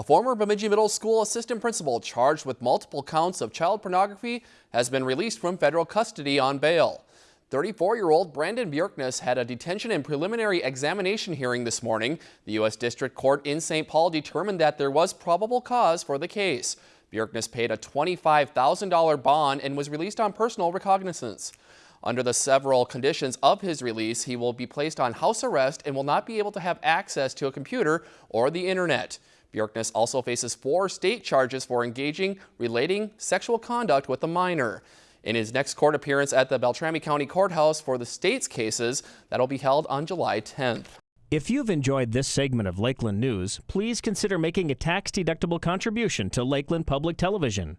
A former Bemidji Middle School assistant principal charged with multiple counts of child pornography has been released from federal custody on bail. 34-year-old Brandon Bjorkness had a detention and preliminary examination hearing this morning. The U.S. District Court in St. Paul determined that there was probable cause for the case. Bjorkness paid a $25,000 bond and was released on personal recognizance. Under the several conditions of his release, he will be placed on house arrest and will not be able to have access to a computer or the internet. Bjorkness also faces four state charges for engaging relating sexual conduct with a minor. In his next court appearance at the Beltrami County Courthouse for the state's cases, that'll be held on July 10th. If you've enjoyed this segment of Lakeland News, please consider making a tax-deductible contribution to Lakeland Public Television.